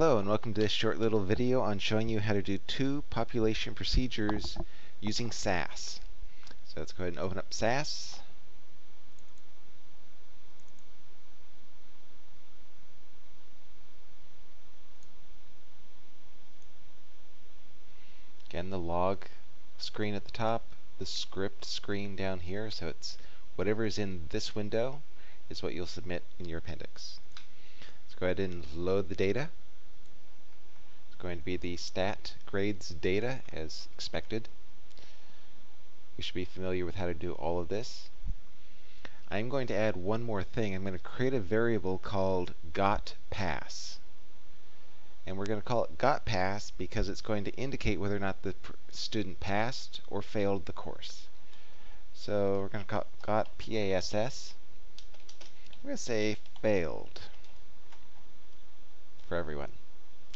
Hello and welcome to this short little video on showing you how to do two population procedures using SAS. So let's go ahead and open up SAS. Again, the log screen at the top, the script screen down here, so it's whatever is in this window is what you'll submit in your appendix. Let's go ahead and load the data. Going to be the stat grades data as expected. You should be familiar with how to do all of this. I'm going to add one more thing. I'm going to create a variable called got pass. And we're going to call it got pass because it's going to indicate whether or not the student passed or failed the course. So we're going to call it got pass. I'm going to say failed for everyone.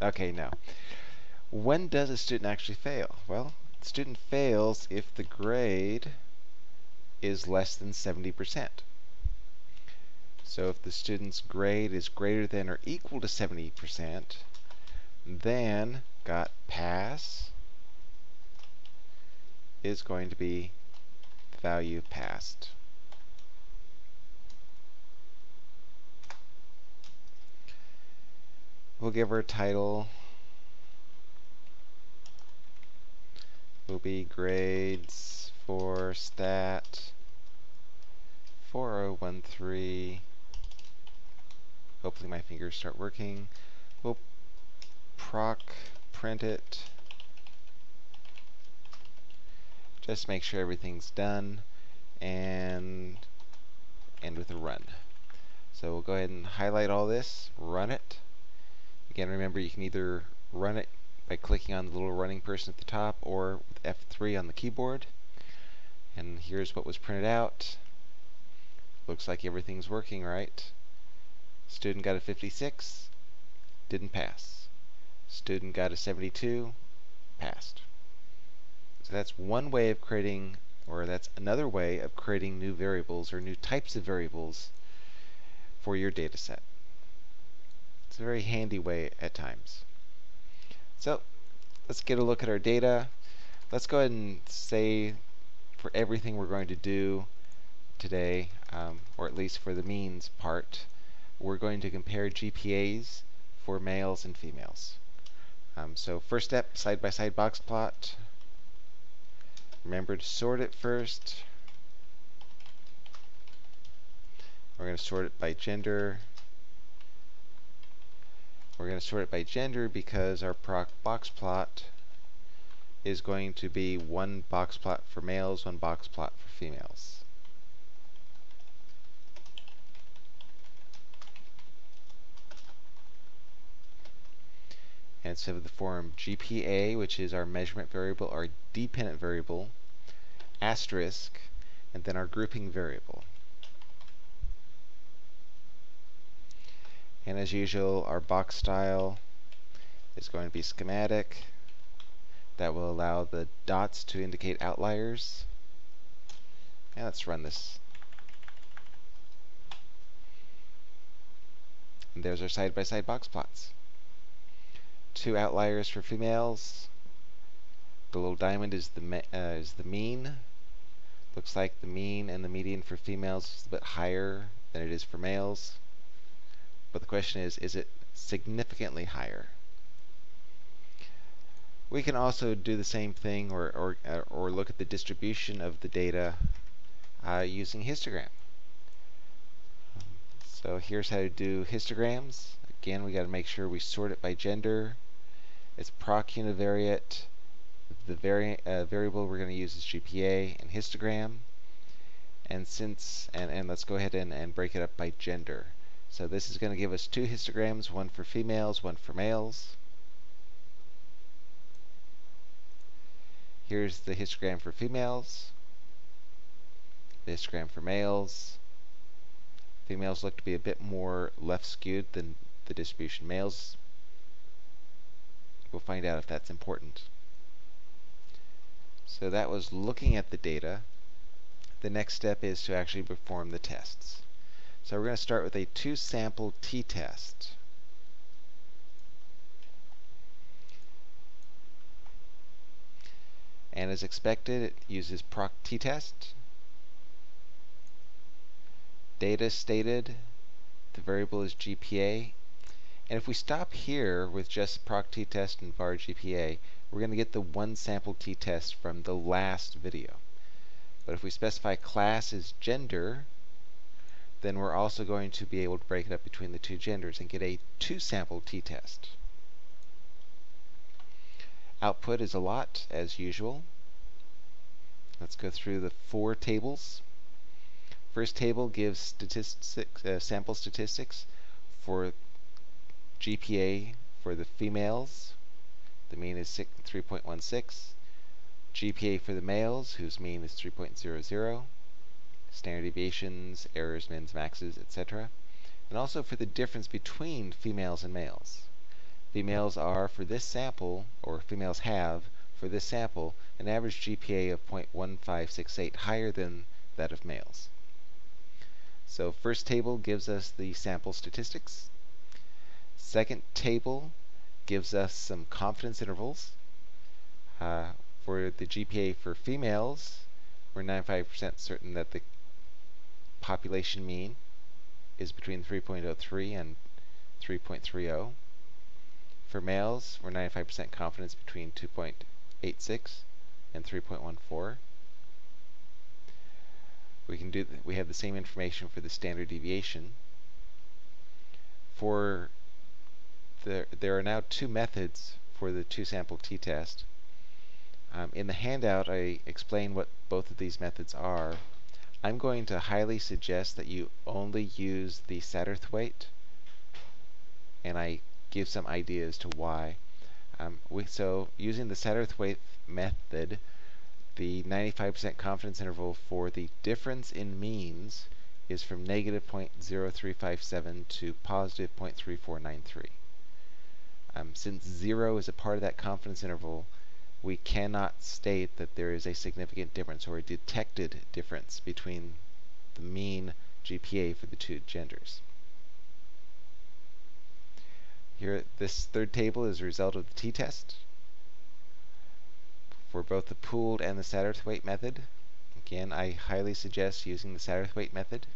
Okay, now, when does a student actually fail? Well, the student fails if the grade is less than 70%. So if the student's grade is greater than or equal to 70%, then got pass is going to be value passed. We'll give her title. Will be grades for stat 4013. Hopefully my fingers start working. We'll proc print it. Just make sure everything's done and end with a run. So we'll go ahead and highlight all this, run it. Again, remember you can either run it by clicking on the little running person at the top or with F3 on the keyboard. And here's what was printed out. Looks like everything's working right. Student got a 56, didn't pass. Student got a 72, passed. So that's one way of creating, or that's another way of creating new variables or new types of variables for your data set. It's a very handy way at times. So let's get a look at our data. Let's go ahead and say for everything we're going to do today, um, or at least for the means part, we're going to compare GPAs for males and females. Um, so first step, side-by-side -side box plot. Remember to sort it first. We're going to sort it by gender, we're going to sort it by gender because our proc box plot is going to be one box plot for males, one box plot for females. And so the form GPA, which is our measurement variable, our dependent variable, asterisk, and then our grouping variable. And as usual, our box style is going to be schematic. That will allow the dots to indicate outliers. And let's run this. And there's our side-by-side -side box plots. Two outliers for females. The little diamond is the uh, is the mean. Looks like the mean and the median for females is a bit higher than it is for males. But the question is, is it significantly higher? We can also do the same thing or, or, uh, or look at the distribution of the data uh, using histogram. So here's how to do histograms. Again, we got to make sure we sort it by gender. It's proc univariate. The vari uh, variable we're going to use is GPA and histogram. And since and, and let's go ahead and, and break it up by gender. So this is going to give us two histograms, one for females, one for males. Here's the histogram for females, the histogram for males. Females look to be a bit more left skewed than the distribution. Males, we'll find out if that's important. So that was looking at the data. The next step is to actually perform the tests. So we're going to start with a two-sample t-test. And as expected, it uses proc t-test, data stated, the variable is GPA, and if we stop here with just proc t-test and var GPA, we're going to get the one sample t-test from the last video. But if we specify class is gender, then we're also going to be able to break it up between the two genders and get a two-sample t-test. Output is a lot, as usual. Let's go through the four tables. First table gives statistics, uh, sample statistics for GPA for the females. The mean is 3.16. GPA for the males, whose mean is 3.00. Standard deviations, errors, mins, maxes, etc. And also for the difference between females and males. Females are, for this sample, or females have, for this sample, an average GPA of 0.1568 higher than that of males. So first table gives us the sample statistics. Second table gives us some confidence intervals. Uh, for the GPA for females, we're 95% certain that the population mean is between 3.03 and 3.30. For males, we're 95% confidence between 2.86 and 3.14 we can do we have the same information for the standard deviation. For the there are now two methods for the two sample t-test. Um, in the handout I explain what both of these methods are I'm going to highly suggest that you only use the Satterthwaite and I give some ideas to why um, we, so using the Satterthwaite method the 95% confidence interval for the difference in means is from negative 0.0357 to positive 0.3493. Um, since 0 is a part of that confidence interval, we cannot state that there is a significant difference or a detected difference between the mean GPA for the two genders. Here, this third table is a result of the t-test for both the pooled and the Satterthwaite method. Again, I highly suggest using the Satterthwaite method.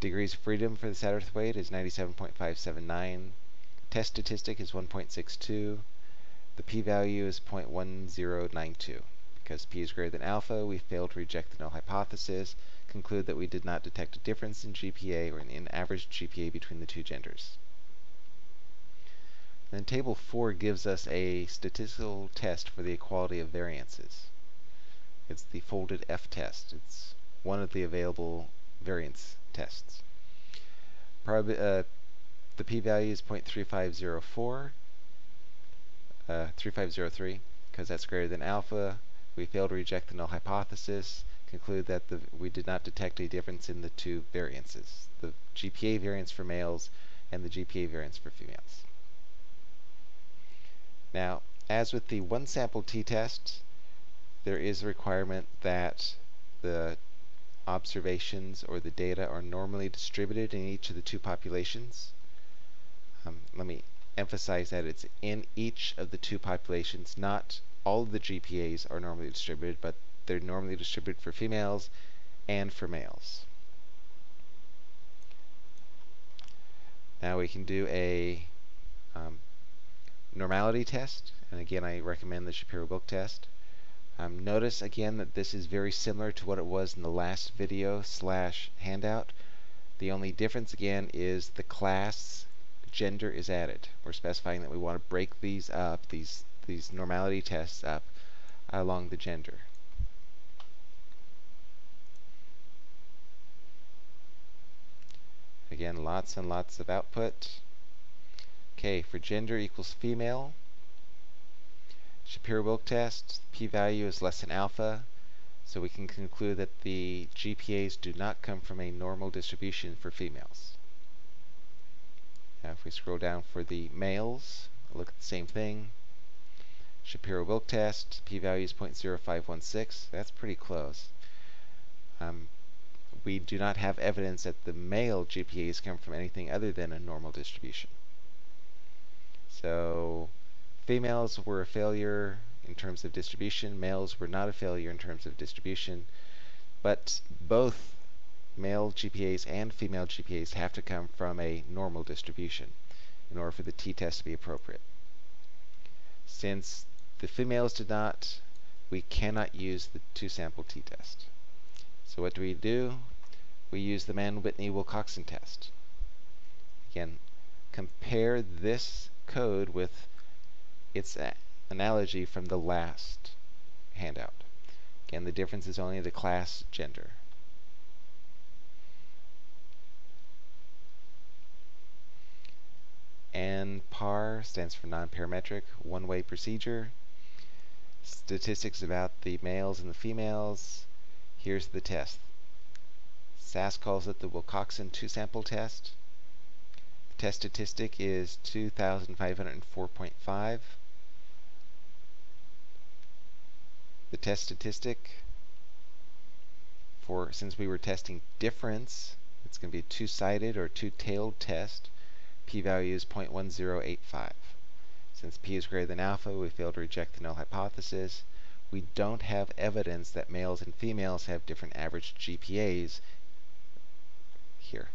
Degrees of freedom for the Satterthwaite is 97.579. Test statistic is 1.62. The p-value is 0.1092. Because p is greater than alpha, we fail to reject the null hypothesis, conclude that we did not detect a difference in GPA or in average GPA between the two genders. Then table 4 gives us a statistical test for the equality of variances. It's the folded F test. It's one of the available variance tests. Uh, the p-value is 0.3504, uh, 3503, because that's greater than alpha. We fail to reject the null hypothesis, conclude that the, we did not detect a difference in the two variances, the GPA variance for males and the GPA variance for females. Now, as with the one sample t-test, there is a requirement that the observations or the data are normally distributed in each of the two populations. Um, let me emphasize that it's in each of the two populations, not all of the GPAs are normally distributed, but they're normally distributed for females and for males. Now we can do a um, normality test, and again I recommend the Shapiro-Wilk test. Um, notice again that this is very similar to what it was in the last video slash handout. The only difference again is the class gender is added. We're specifying that we want to break these up, these these normality tests up along the gender. Again, lots and lots of output. Okay, for gender equals female, Shapiro-Wilk test, p-value is less than alpha, so we can conclude that the GPAs do not come from a normal distribution for females. Now if we scroll down for the males, look at the same thing. Shapiro-Wilk test, p-value is 0.0516, that's pretty close. Um, we do not have evidence that the male GPAs come from anything other than a normal distribution. So females were a failure in terms of distribution. Males were not a failure in terms of distribution, but both male GPAs and female GPAs have to come from a normal distribution in order for the t-test to be appropriate. Since the females did not, we cannot use the two-sample t-test. So what do we do? We use the Mann-Whitney-Wilcoxon test. Again, compare this code with its analogy from the last handout. Again, the difference is only the class gender. And PAR stands for non-parametric, one-way procedure. Statistics about the males and the females. Here's the test. SAS calls it the Wilcoxon two-sample test. The test statistic is 2,504.5. The test statistic for, since we were testing difference, it's going to be a two-sided or two-tailed test p-value is 0.1085. Since p is greater than alpha, we fail to reject the null hypothesis. We don't have evidence that males and females have different average GPAs here.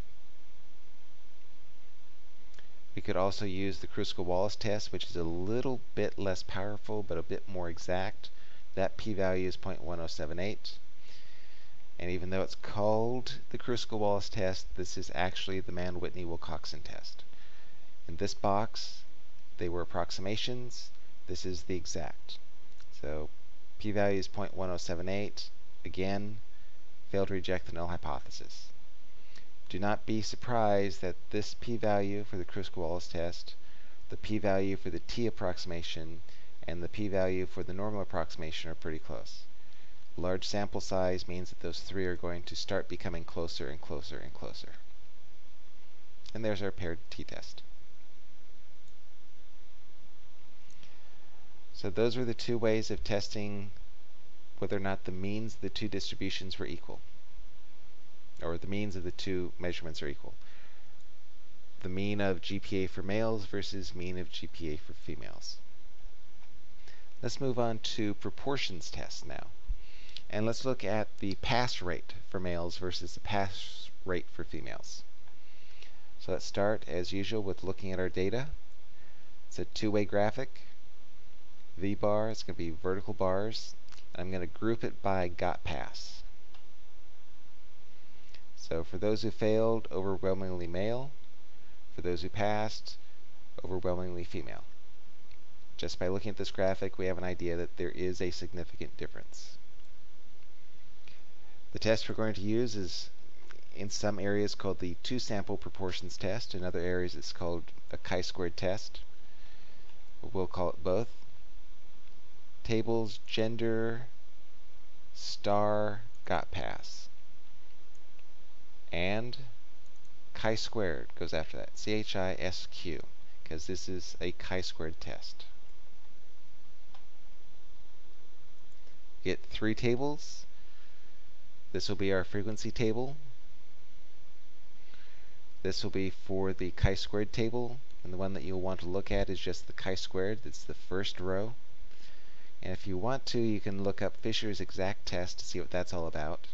We could also use the Kruskal-Wallis test, which is a little bit less powerful, but a bit more exact. That p-value is 0.1078. And even though it's called the Kruskal-Wallis test, this is actually the Mann-Whitney-Wilcoxon test. In this box, they were approximations. This is the exact. So p-value is 0.1078. Again, failed to reject the null hypothesis. Do not be surprised that this p-value for the Kruskal-Wallis test, the p-value for the t approximation, and the p-value for the normal approximation are pretty close. Large sample size means that those three are going to start becoming closer and closer and closer. And there's our paired t-test. So those were the two ways of testing whether or not the means of the two distributions were equal, or the means of the two measurements are equal. The mean of GPA for males versus mean of GPA for females. Let's move on to proportions tests now. And let's look at the pass rate for males versus the pass rate for females. So let's start, as usual, with looking at our data. It's a two-way graphic. V bar, it's going to be vertical bars. I'm going to group it by got pass. So for those who failed, overwhelmingly male. For those who passed, overwhelmingly female. Just by looking at this graphic, we have an idea that there is a significant difference. The test we're going to use is in some areas called the two-sample proportions test. In other areas it's called a chi-squared test. We'll call it both tables, gender, star, got pass. And chi-squared goes after that, C-H-I-S-Q, because this is a chi-squared test. Get three tables. This will be our frequency table. This will be for the chi-squared table, and the one that you'll want to look at is just the chi-squared. That's the first row. And if you want to, you can look up Fisher's exact test to see what that's all about.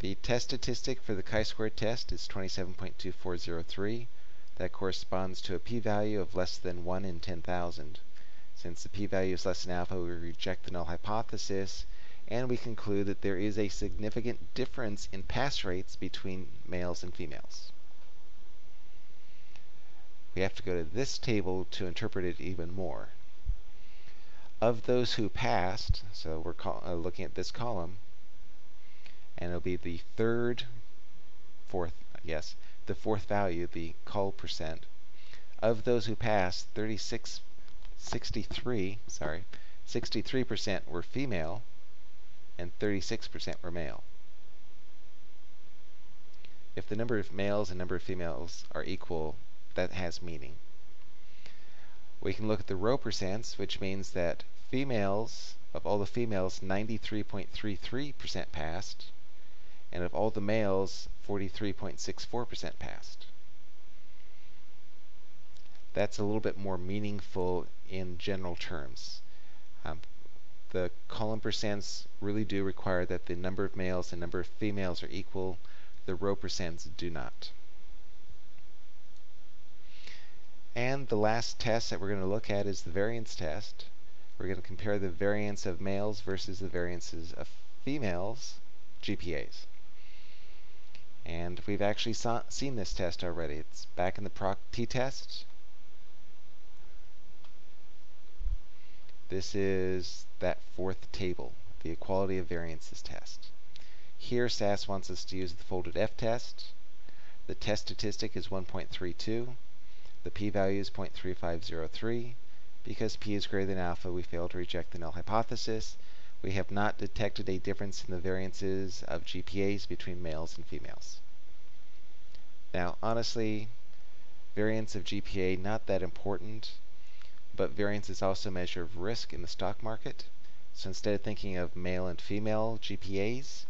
The test statistic for the chi-square test is 27.2403. That corresponds to a p-value of less than 1 in 10,000. Since the p-value is less than alpha, we reject the null hypothesis, and we conclude that there is a significant difference in pass rates between males and females. We have to go to this table to interpret it even more of those who passed, so we're uh, looking at this column, and it'll be the third, fourth, yes, the fourth value, the col percent. Of those who passed, 36, 63, sorry, 63% were female, and 36% were male. If the number of males and number of females are equal, that has meaning. We can look at the row percents, which means that females, of all the females, 93.33% passed, and of all the males, 43.64% passed. that's a little bit more meaningful in general terms. Um, the column percents really do require that the number of males and number of females are equal. The row percents do not. And the last test that we're going to look at is the variance test. We're going to compare the variance of males versus the variances of females GPAs. And we've actually seen this test already. It's back in the proc t-test. This is that fourth table, the equality of variances test. Here SAS wants us to use the folded F test. The test statistic is 1.32. The p-value is 0.3503. Because p is greater than alpha, we fail to reject the null hypothesis. We have not detected a difference in the variances of GPAs between males and females. Now, honestly, variance of GPA, not that important but variance is also a measure of risk in the stock market. So instead of thinking of male and female GPAs,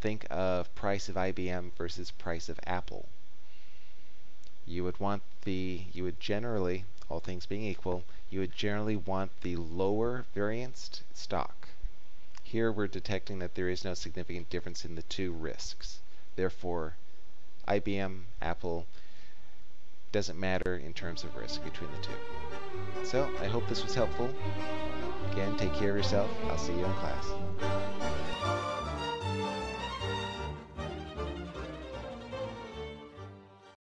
think of price of IBM versus price of Apple. You would want the, you would generally, all things being equal, you would generally want the lower varianced stock. Here we're detecting that there is no significant difference in the two risks. Therefore, IBM, Apple, doesn't matter in terms of risk between the two. So, I hope this was helpful. Again, take care of yourself. I'll see you in class.